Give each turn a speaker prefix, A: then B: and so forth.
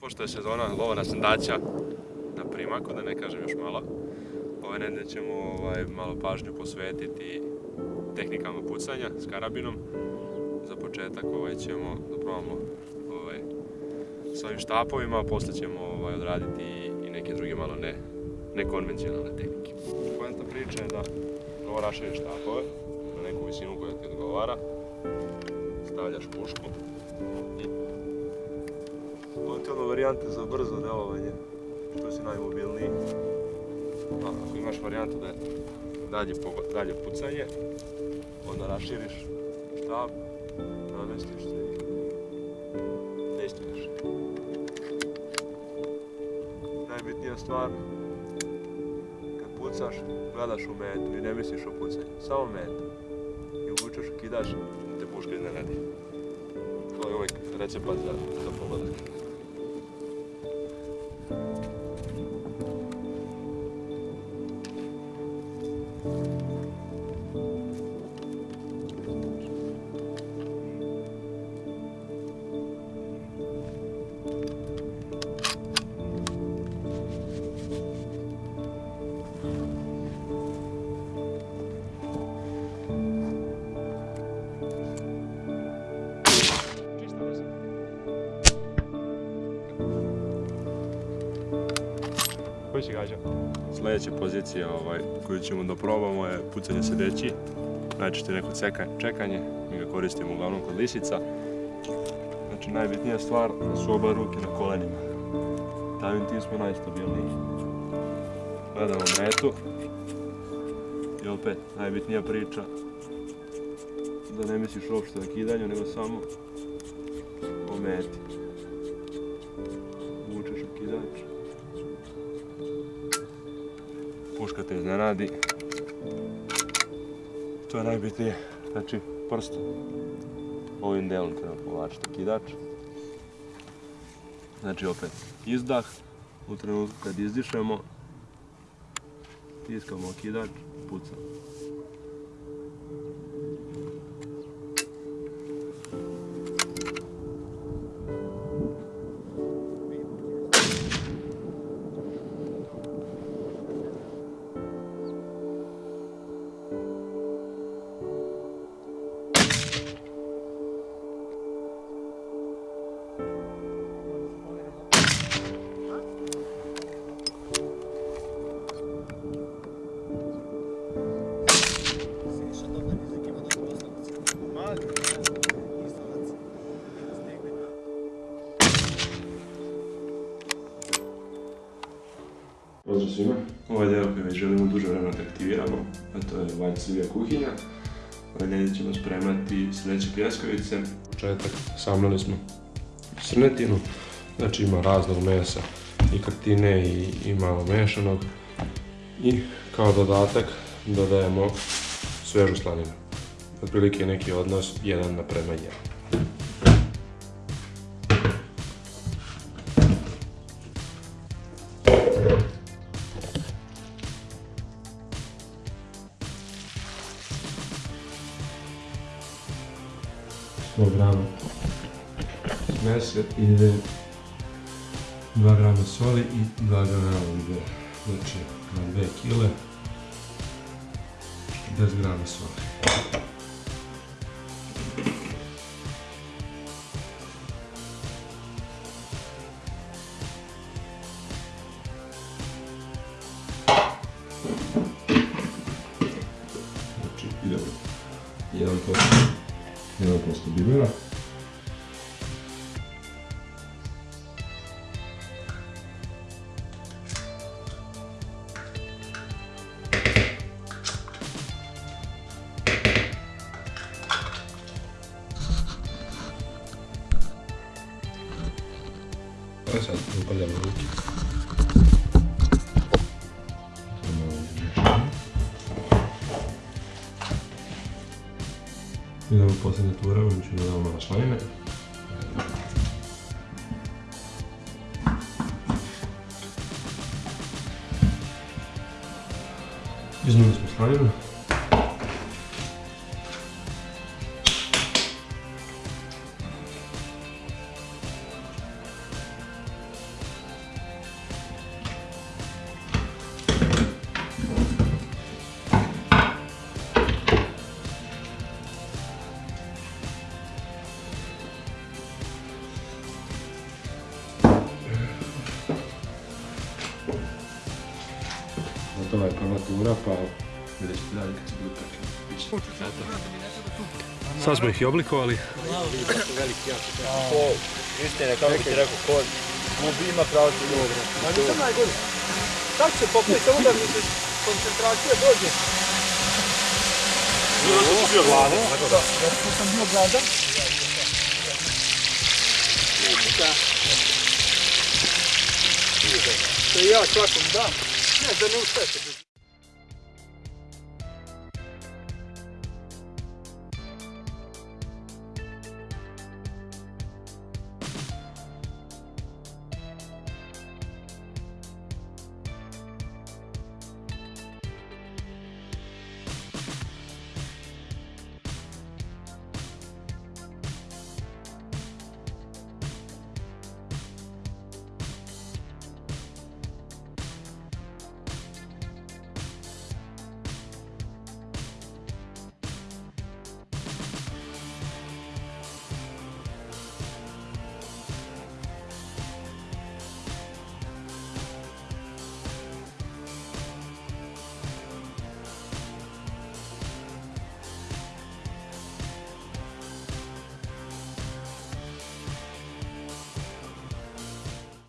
A: Pošto je sezona lova na sandaća na primaku, da ne kažem još malo, ove nedelje ćemo ovaj, malo pažnju posvetiti tehnikama pucanja s karabinom. Za početak ovaj, ćemo da probamo ovaj, s ovim štapovima, a posle ćemo ovaj, odraditi i, neke druge malo ne, nekonvencionalne tehnike. Poenta priča je da ovo raširiš štapove na neku visinu koja ti odgovara, stavljaš pušku i ti ono varijante za brzo delovanje, što si najmobilniji. Ako imaš varijantu da je dalje, dalje pucanje, onda raširiš štab, namestiš se i dejstvuješ. Najbitnija stvar, kad pucaš, gledaš u metu i ne misliš o pucanju, samo metu. I uvučeš, kidaš, da te puška iznenadi. To je uvijek recept za, za pogodak. Koji si gađa? Sljedeća pozicija ovaj, koju ćemo da probamo je pucanje sedeći. Najčešće neko čekanje, mi ga koristimo uglavnom kod lisica. Znači najbitnija stvar da su oba ruke na kolenima. Samim tim smo najstabilniji. Gledamo metu. I opet, najbitnija priča da ne misliš uopšte o kidanju, nego samo o meti. Puška te iznenadi. To je najbitnije. Znači, prst ovim delom treba povlačiti okidač. Znači opet, izdah. U trenutku kad izdišemo, tiskamo okidač, pucamo. Pozdrav svima. Ovaj deo koji već želimo duže vremena da aktiviramo, a to je White Silvia kuhinja. Ovaj nedelje ćemo spremati sreće pljeskavice. Početak samlili smo srnetinu, znači ima raznog mesa i kartine i, i malo mešanog. I kao dodatak dodajemo svežu slaninu. Otprilike neki odnos 1 naprema 1. Sto grama mese ide 2 grama soli i 2 grama ide, znači na 2 kile 10 grama soli. Znači idemo. 1%, 1% bibera. E sad upaljamo ruke. To Idemo posljednje turamo, znači dodamo malo slanine. Izmili smo slaninu. Ovo je prva tura, pa vidjet ćete dalje kad će biti trčanje. Sad smo ih i oblikovali.
B: Istine, kako bi ti rekao, ko gubi ima pravo ti dobro. Ma nisam najgori. Kako se popne, samo da mi se koncentracija dođe.
A: Zato si bio gladan.
B: Da, zato sam bio gladan. To je ja svakom dam. Ne, da ne ustaje.